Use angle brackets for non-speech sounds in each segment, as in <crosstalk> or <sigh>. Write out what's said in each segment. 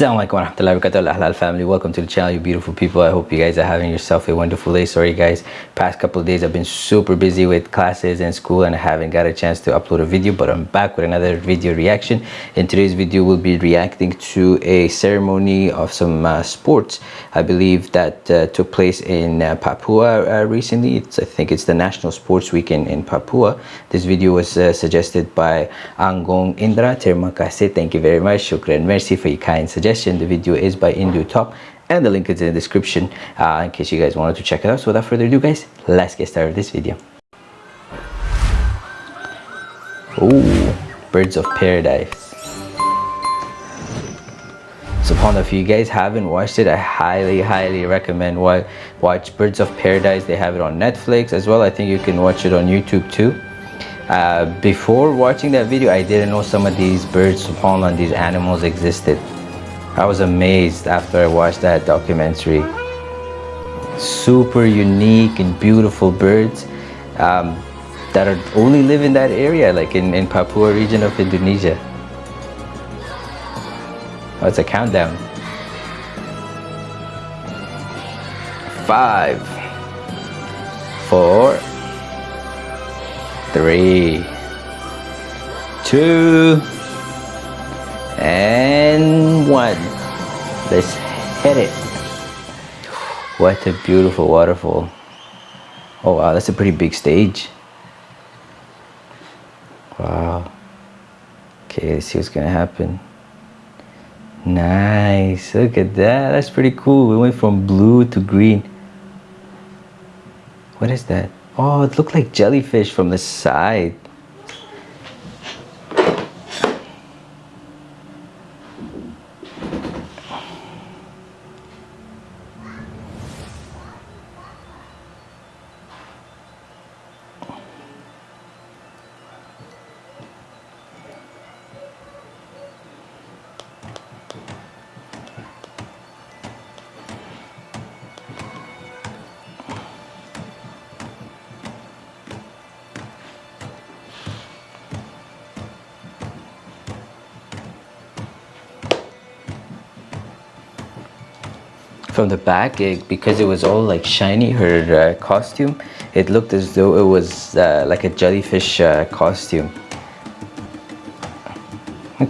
Assalamualaikum warahmatullahi wabarakatuh. Halal family welcome to the channel you beautiful people. I hope you guys are having yourself a wonderful day. Sorry guys past couple of days I've been super busy with classes and school and I haven't got a chance to upload a video but I'm back with another video reaction. In today's video we'll be reacting to a ceremony of some uh, sports I believe that uh, took place in uh, Papua uh, recently. It's, I think it's the National Sports Week in, in Papua. This video was uh, suggested by Angong Indra terima kasih thank you very much. Shukran. Merci for your kind suggestion the video is by Indu Top and the link is in the description uh, in case you guys wanted to check it out so without further ado guys let's get started with this video Ooh, birds of paradise SubhanAllah, if you guys haven't watched it, I highly, highly recommend watch Birds of Paradise. They have it on Netflix as well. I think you can watch it on YouTube too. Uh, before watching that video, I didn't know some of these birds, subhanAllah, and these animals existed. I was amazed after I watched that documentary. Super unique and beautiful birds um, that are only live in that area, like in, in Papua region of Indonesia. Oh, it's a countdown. Five, four, three, two, and one let's hit it what a beautiful waterfall. Oh wow that's a pretty big stage. Wow. Okay let's see what's gonna happen. Nice look at that that's pretty cool. We went from blue to green. What is that? Oh it looked like jellyfish from the side from the back it, because it was all like shiny her uh, costume it looked as though it was uh, like a jellyfish uh, costume.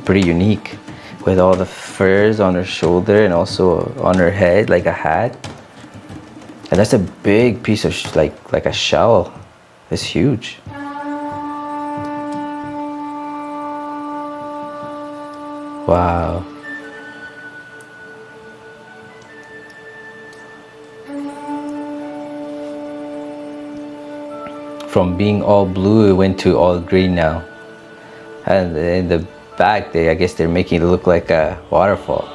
Pretty unique with all the furs on her shoulder and also on her head like a hat. And that's a big piece of like like a shell. It's huge. Wow from being all blue it went to all green now. And in the back they I guess they're making it look like a waterfall.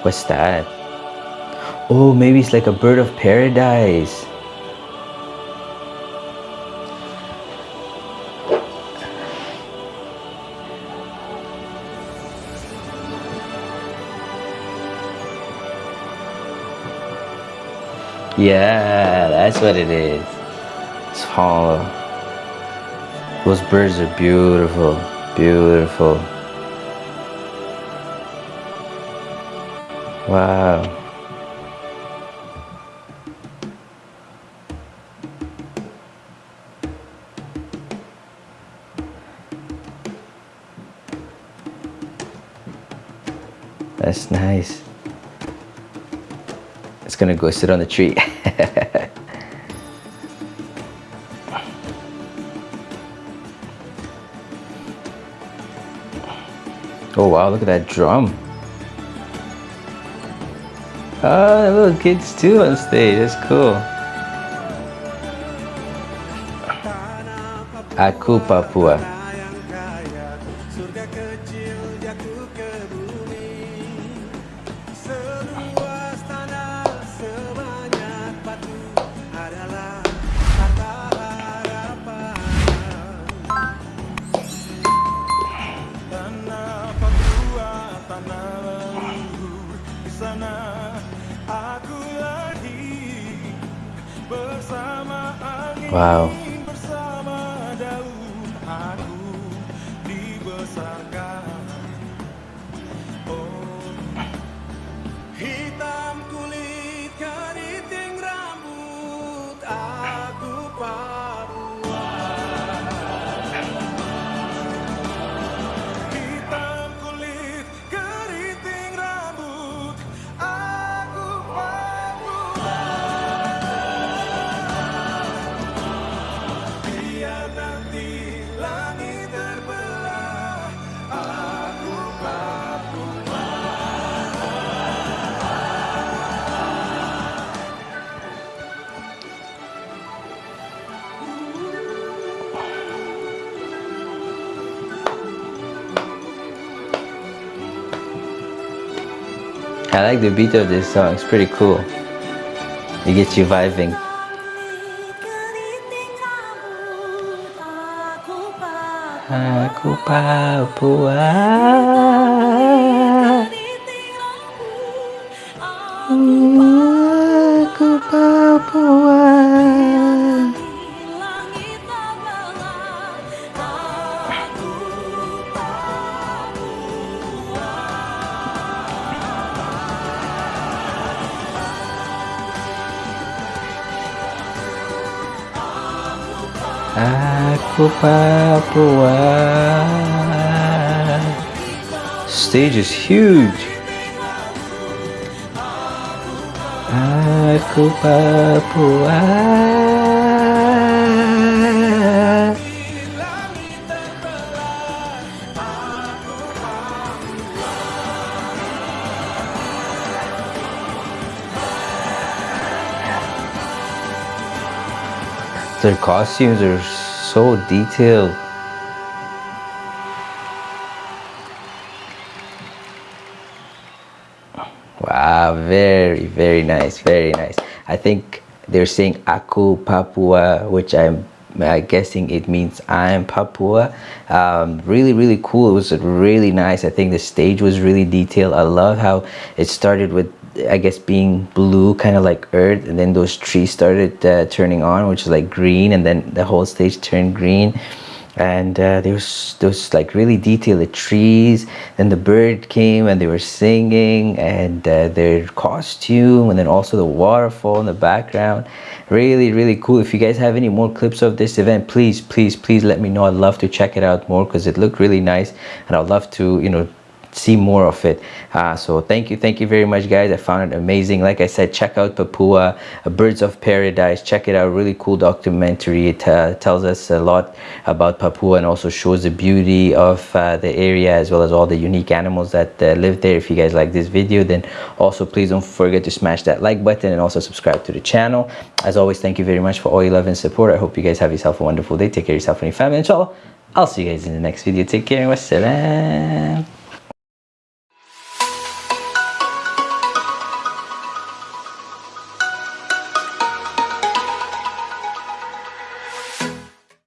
What's that? Oh maybe it's like a bird of paradise Yeah, that's what it is. It's hollow. Those birds are beautiful, beautiful. Wow. That's nice gonna go sit on the tree. <laughs> oh wow, look at that drum. Oh, little kids too on stage, that's cool. Aku Papua. Wow. I like the beat of this song. It's pretty cool. It gets you vibing. Aku Papua Aku Papua Aku Papua Stage is huge. Aku Papua Their costumes are so detailed. Wow, very, very nice, very nice. I think they're saying Aku Papua, which I'm uh, guessing it means I'm Papua. Um, really, really cool. It was really nice. I think the stage was really detailed. I love how it started with I guess being blue kind of like earth and then those trees started uh, turning on which is like green and then the whole stage turned green. And uh, there was those like really detailed trees then the bird came and they were singing and uh, their costume and then also the waterfall in the background. Really really cool. If you guys have any more clips of this event please please please let me know. I'd love to check it out more because it looked really nice and i'd love to you know see more of it. Uh, so thank you thank you very much guys. I found it amazing. Like i said check out papua birds of paradise. Check it out. Really cool documentary. It uh, tells us a lot about papua and also shows the beauty of uh, the area as well as all the unique animals that uh, live there. If you guys like this video then also please don't forget to smash that like button and also subscribe to the channel. As always thank you very much for all your love and support. I hope you guys have yourself a wonderful day. Take care of yourself and your family. Inshallah i'll see you guys in the next video. Take care and wassalam